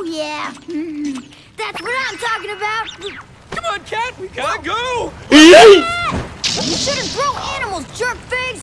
Oh, yeah. Mm-hmm. That's what I'm talking about. Come on, Cat. We gotta go. Yeah, you should have thrown animals.